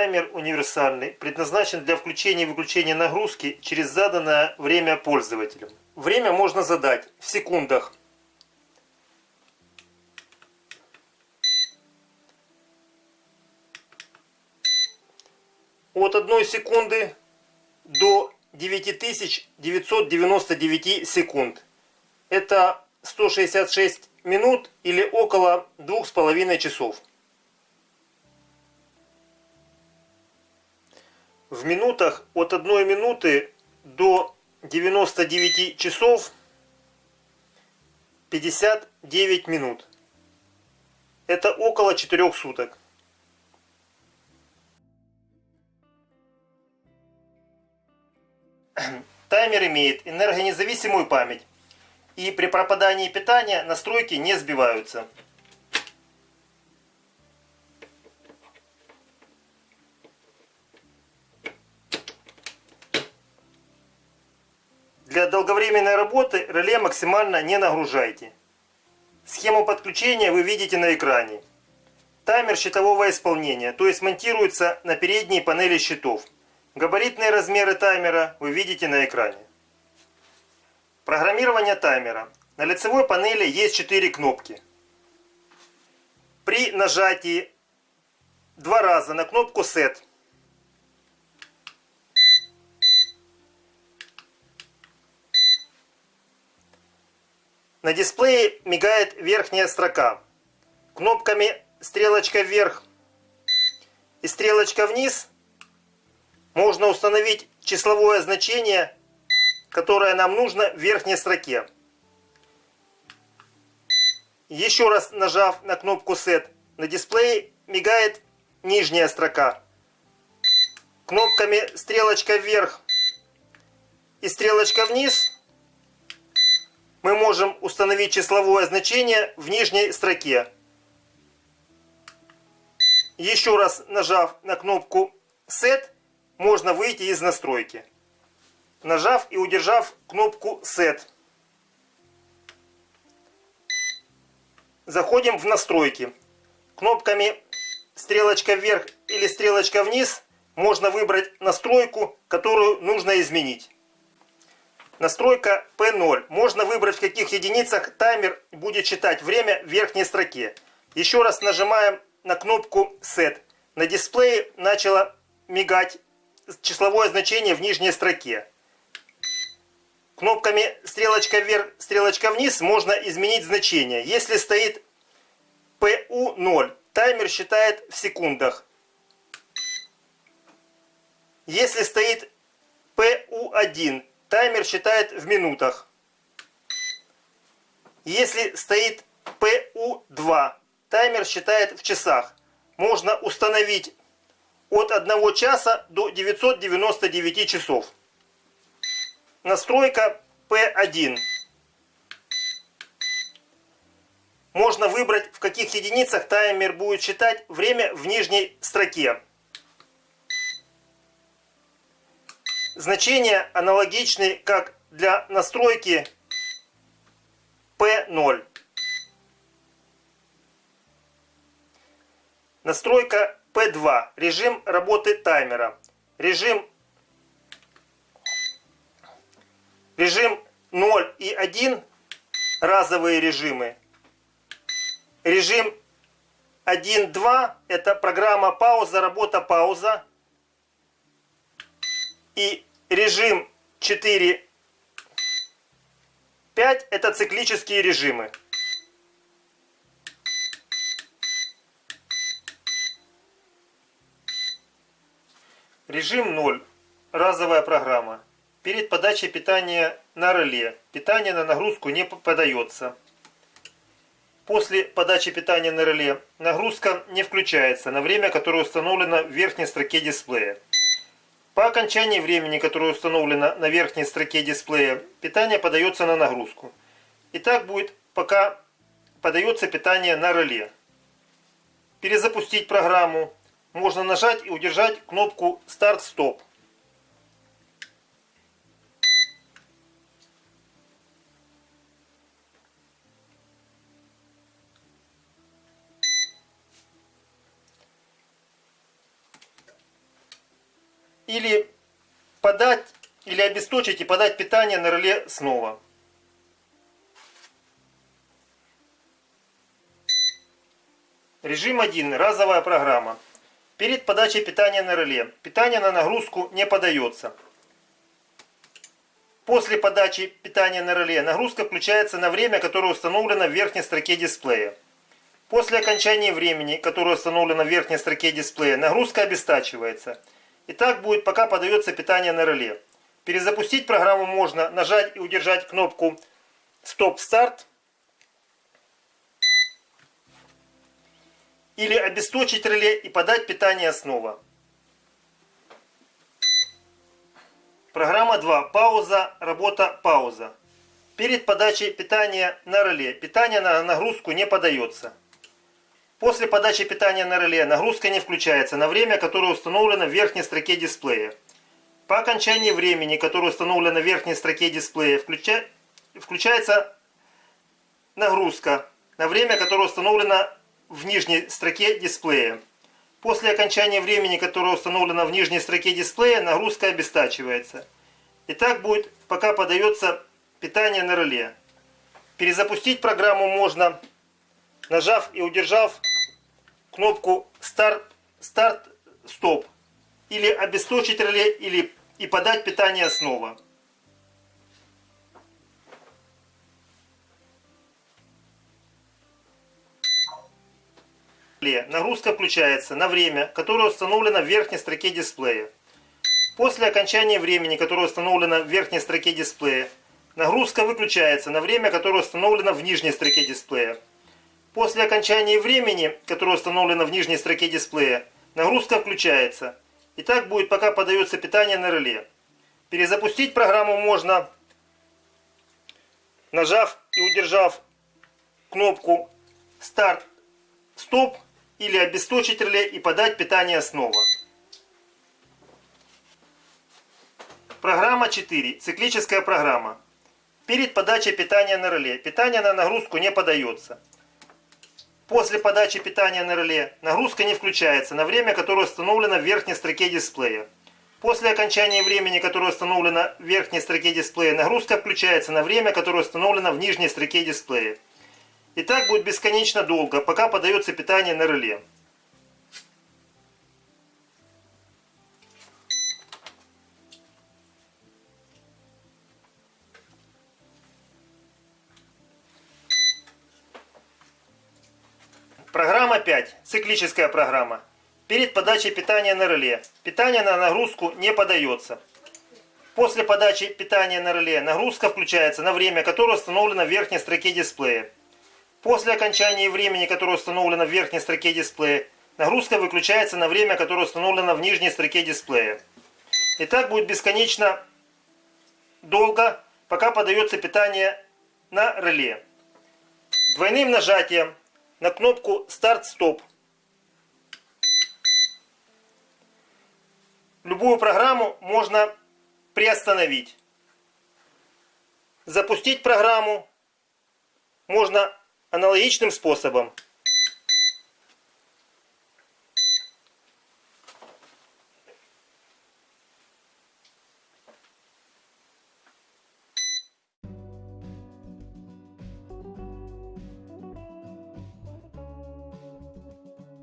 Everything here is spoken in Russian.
Таймер универсальный, предназначен для включения и выключения нагрузки через заданное время пользователем. Время можно задать в секундах. От 1 секунды до 9999 секунд. Это 166 минут или около двух с половиной часов. В минутах от 1 минуты до 99 часов 59 минут. Это около 4 суток. Таймер имеет энергонезависимую память и при пропадании питания настройки не сбиваются. Долговременной работы реле максимально не нагружайте. Схему подключения вы видите на экране. Таймер щитового исполнения, то есть монтируется на передней панели щитов. Габаритные размеры таймера вы видите на экране. Программирование таймера. На лицевой панели есть 4 кнопки. При нажатии два раза на кнопку Set на дисплее мигает верхняя строка. Кнопками стрелочка вверх и стрелочка вниз можно установить числовое значение которое нам нужно в верхней строке. Еще раз нажав на кнопку Set, на дисплее мигает нижняя строка. Кнопками стрелочка вверх и стрелочка вниз мы можем установить числовое значение в нижней строке. Еще раз нажав на кнопку Set, можно выйти из настройки нажав и удержав кнопку Set. Заходим в настройки. Кнопками стрелочка вверх или стрелочка вниз можно выбрать настройку, которую нужно изменить. Настройка P0. Можно выбрать в каких единицах таймер будет считать время в верхней строке. Еще раз нажимаем на кнопку Set. На дисплее начало мигать числовое значение в нижней строке. Кнопками стрелочка вверх, стрелочка вниз можно изменить значение. Если стоит PU0, таймер считает в секундах. Если стоит PU1, таймер считает в минутах. Если стоит PU2, таймер считает в часах. Можно установить от 1 часа до 999 часов. Настройка P1. Можно выбрать, в каких единицах таймер будет считать время в нижней строке. Значения аналогичны, как для настройки P0. Настройка P2. Режим работы таймера. Режим Режим 0 и 1 разовые режимы. Режим 1.2 это программа пауза, работа пауза. И режим 4 5 это циклические режимы. Режим 0. Разовая программа. Перед подачей питания на реле питание на нагрузку не подается. После подачи питания на реле нагрузка не включается на время, которое установлено в верхней строке дисплея. По окончании времени, которое установлено на верхней строке дисплея, питание подается на нагрузку. И так будет, пока подается питание на реле. Перезапустить программу можно нажать и удержать кнопку «Старт-стоп». Или подать, или обесточить и подать питание на реле снова. Режим 1. Разовая программа. Перед подачей питания на реле. Питание на нагрузку не подается. После подачи питания на реле нагрузка включается на время, которое установлено в верхней строке дисплея. После окончания времени, которое установлено в верхней строке дисплея, нагрузка обестачивается. И так будет, пока подается питание на реле. Перезапустить программу можно, нажать и удержать кнопку «Стоп-старт» или обесточить реле и подать питание снова. Программа 2. Пауза, работа, пауза. Перед подачей питания на реле питание на нагрузку не подается. После подачи питания на реле нагрузка не включается на время, которое установлено в верхней строке дисплея. По окончании времени, которое установлено в верхней строке дисплея, включа... включается нагрузка на время, которое установлено в нижней строке дисплея. После окончания времени, которое установлено в нижней строке дисплея, нагрузка обестачивается. И так будет, пока подается питание на реле. Перезапустить программу можно, нажав и удержав кнопку старт, старт, стоп. Или обесточить реле, или и подать питание снова. Нагрузка включается на время, которое установлено в верхней строке дисплея. После окончания времени, которое установлено в верхней строке дисплея, нагрузка выключается на время, которое установлено в нижней строке дисплея. После окончания времени, которое установлено в нижней строке дисплея, нагрузка включается. И так будет, пока подается питание на реле. Перезапустить программу можно, нажав и удержав кнопку «Старт», «Стоп» или обесточить реле и подать питание снова. Программа 4. Циклическая программа. Перед подачей питания на реле. Питание на нагрузку не подается. После подачи питания на реле нагрузка не включается на время, которое установлено в верхней строке дисплея. После окончания времени, которое установлено в верхней строке дисплея, нагрузка включается на время, которое установлено в нижней строке дисплея. И так будет бесконечно долго, пока подается питание на реле. Программа 5. Циклическая программа. Перед подачей питания на реле. Питание на нагрузку не подается. После подачи питания на реле нагрузка включается на время, которое установлено в верхней строке дисплея. После окончания времени, которое установлено в верхней строке дисплея, нагрузка выключается на время, которое установлено в нижней строке дисплея. И так будет бесконечно долго, пока подается питание на реле. Двойным нажатием на кнопку «Старт-стоп» любую программу можно приостановить. Запустить программу можно аналогичным способом.